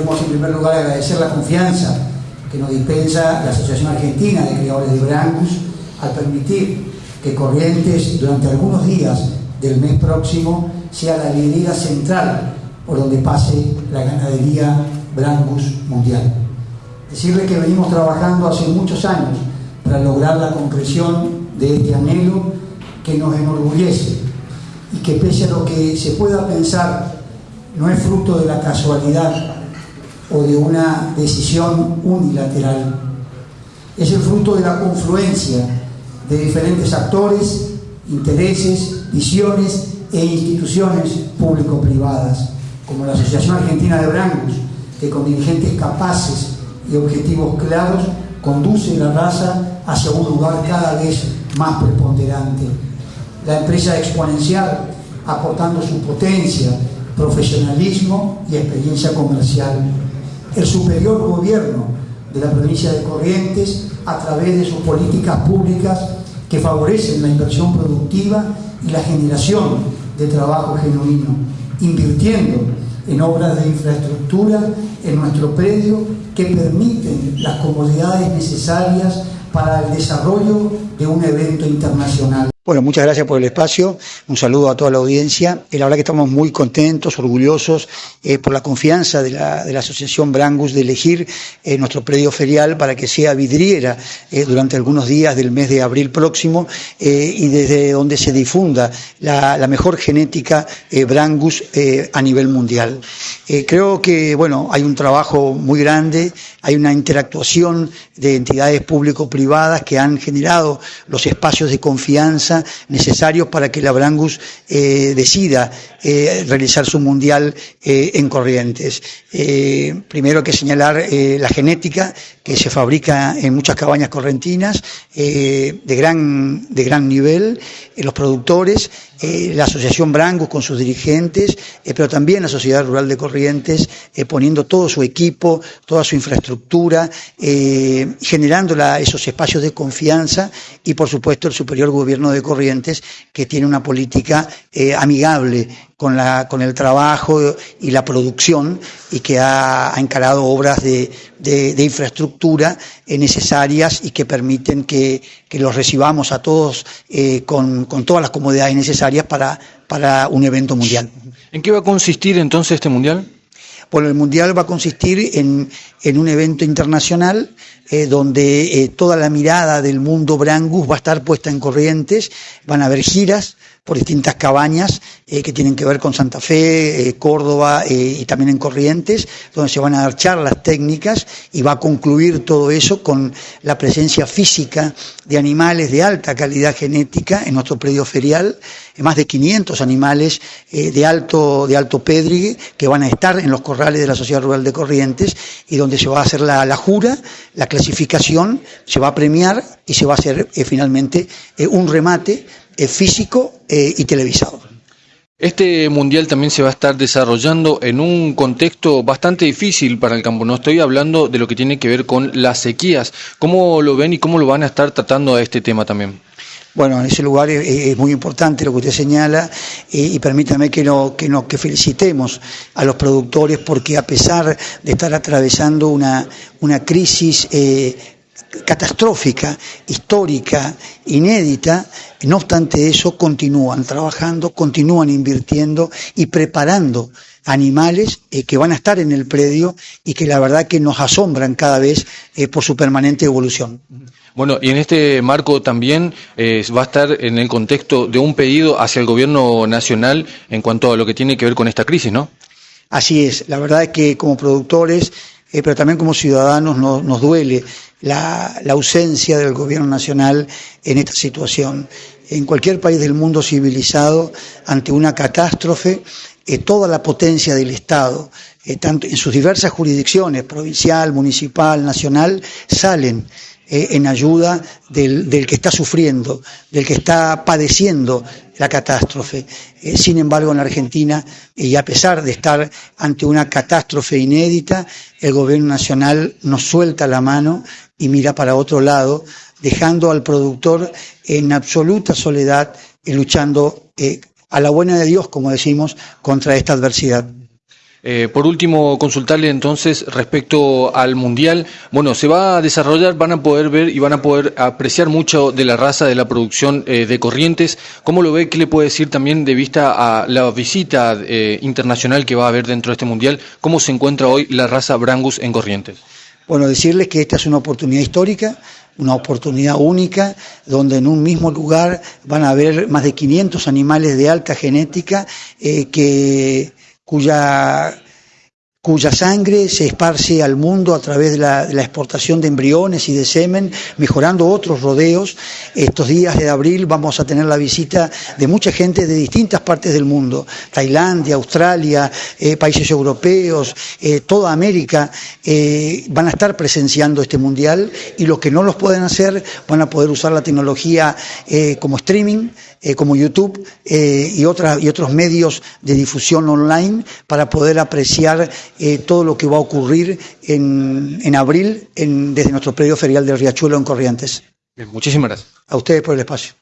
Queremos en primer lugar agradecer la confianza que nos dispensa la Asociación Argentina de Criadores de Brangus al permitir que Corrientes durante algunos días del mes próximo sea la avenida central por donde pase la ganadería Brangus mundial. Decirle que venimos trabajando hace muchos años para lograr la concreción de este anhelo que nos enorgullece y que pese a lo que se pueda pensar no es fruto de la casualidad o de una decisión unilateral. Es el fruto de la confluencia de diferentes actores, intereses, visiones e instituciones público-privadas, como la Asociación Argentina de Brangus, que con dirigentes capaces y objetivos claros conduce la raza hacia un lugar cada vez más preponderante. La empresa exponencial, aportando su potencia, profesionalismo y experiencia comercial el superior gobierno de la provincia de Corrientes a través de sus políticas públicas que favorecen la inversión productiva y la generación de trabajo genuino, invirtiendo en obras de infraestructura en nuestro predio que permiten las comodidades necesarias para el desarrollo de un evento internacional. Bueno, muchas gracias por el espacio. Un saludo a toda la audiencia. Eh, la verdad que estamos muy contentos, orgullosos eh, por la confianza de la, Asociación Brangus de elegir eh, nuestro predio ferial para que sea vidriera durante algunos días del mes de abril próximo y desde donde se difunda la, mejor genética Brangus a nivel mundial. Creo que, bueno, hay un trabajo muy grande, hay una interactuación de entidades público-privadas que han generado los espacios de confianza necesarios para que la Brangus eh, decida eh, realizar su mundial eh, en Corrientes. primero hay que señalar la genética se fabrica en muchas cabañas correntinas de, gran, de gran nivel, los productores, la Asociación Brangus con sus dirigentes, pero también la Sociedad Rural de Corrientes poniendo todo su equipo, toda su infraestructura, generando esos espacios de confianza y por supuesto el superior gobierno de Corrientes, que tiene una política eh, amigable con, la, con el trabajo y la producción y que ha, encarado obras de, infraestructura eh, necesarias y que permiten que, los recibamos a todos eh, con, todas las comodidades necesarias para, para un evento mundial. ¿En qué va a consistir entonces este mundial? Bueno, el Mundial va a consistir en, un evento internacional eh, donde eh, toda la mirada del mundo Brangus va a estar puesta en Corrientes, van a haber giras por distintas cabañas eh, que tienen que ver con Santa Fe, Córdoba y también en Corrientes, donde se van a dar charlas técnicas y va a concluir todo eso con la presencia física de animales de alta calidad genética en nuestro predio ferial, más de 500 animales de alto de alto pedrigue que van a estar en los corrales de la Sociedad Rural de Corrientes y donde se va a hacer la, jura, la clasificación, se va a premiar y se va a hacer eh, finalmente eh, un remate eh, físico y televisado. Este mundial también se va a estar desarrollando en un contexto bastante difícil para el campo. No estoy hablando de lo que tiene que ver con las sequías. ¿Cómo lo ven y cómo lo van a estar tratando a este tema también? Bueno, en ese lugar es, muy importante lo que usted señala y permítame que, no, que, no, que felicitemos a los productores porque a pesar de estar atravesando una, una crisis eh, catastrófica, histórica, inédita, no obstante eso continúan trabajando, continúan invirtiendo y preparando animales eh, que van a estar en el predio y que la verdad que nos asombran cada vez eh, por su permanente evolución. Bueno, y en este marco también eh, va a estar en el contexto de un pedido hacia el gobierno nacional en cuanto a lo que tiene que ver con esta crisis, ¿no? Así es, la verdad es que como productores, pero también como ciudadanos nos duele la, ausencia del gobierno nacional en esta situación. En cualquier país del mundo civilizado, ante una catástrofe, eh, toda la potencia del Estado, tanto en sus diversas jurisdicciones, provincial, municipal, nacional, salen eh, en ayuda del, que está sufriendo, del que está padeciendo la catástrofe. Eh, sin embargo, en la Argentina, y a pesar de estar ante una catástrofe inédita, el gobierno nacional nos suelta la mano y mira para otro lado, dejando al productor en absoluta soledad y luchando eh, a la buena de Dios, como decimos, contra esta adversidad. Eh, por último, consultarle entonces respecto al Mundial. Bueno, se va a desarrollar, van a poder ver y van a poder apreciar mucho de la raza de la producción eh, de Corrientes. ¿Cómo lo ve? ¿Qué le puede decir también de vista a la visita internacional que va a haber dentro de este Mundial? ¿Cómo se encuentra hoy la raza Brangus en Corrientes? Bueno, decirles que esta es una oportunidad histórica, una oportunidad única, donde en un mismo lugar van a haber más de 500 animales de alta genética que cuya cuya sangre se esparce al mundo a través de la, exportación de embriones y de semen, mejorando otros rodeos. Estos días de abril vamos a tener la visita de mucha gente de distintas partes del mundo, Tailandia, Australia, eh, países europeos, eh, toda América, eh, van a estar presenciando este mundial y los que no los pueden hacer van a poder usar la tecnología como streaming, como YouTube y, otros medios de difusión online para poder apreciar eh, todo lo que va a ocurrir en, en abril en, desde nuestro predio ferial del Riachuelo en Corrientes. muchísimas gracias. A ustedes por el espacio.